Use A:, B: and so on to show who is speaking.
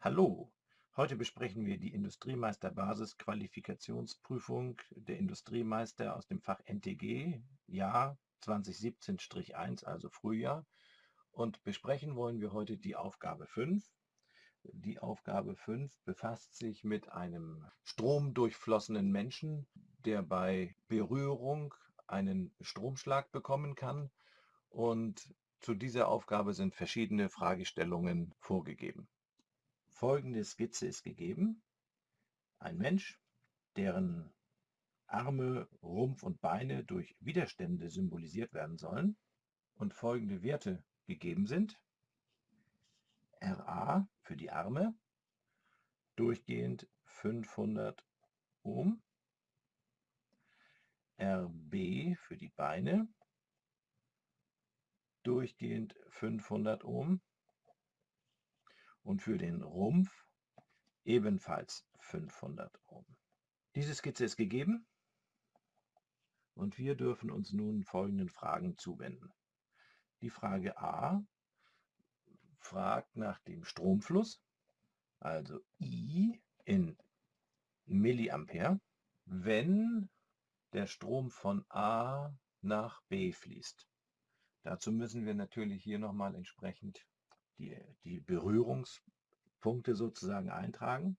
A: Hallo, heute besprechen wir die Industriemeister-Basis-Qualifikationsprüfung der Industriemeister aus dem Fach NTG, Jahr 2017-1, also Frühjahr. Und besprechen wollen wir heute die Aufgabe 5. Die Aufgabe 5 befasst sich mit einem stromdurchflossenen Menschen, der bei Berührung einen Stromschlag bekommen kann. Und zu dieser Aufgabe sind verschiedene Fragestellungen vorgegeben. Folgende Skizze ist gegeben. Ein Mensch, deren Arme, Rumpf und Beine durch Widerstände symbolisiert werden sollen und folgende Werte gegeben sind. RA für die Arme, durchgehend 500 Ohm. RB für die Beine, durchgehend 500 Ohm und für den Rumpf ebenfalls 500 Ohm. Diese Skizze ist gegeben und wir dürfen uns nun folgenden Fragen zuwenden. Die Frage A fragt nach dem Stromfluss, also I in Milliampere, wenn der Strom von A nach B fließt. Dazu müssen wir natürlich hier nochmal entsprechend die, die Berührungspunkte sozusagen eintragen.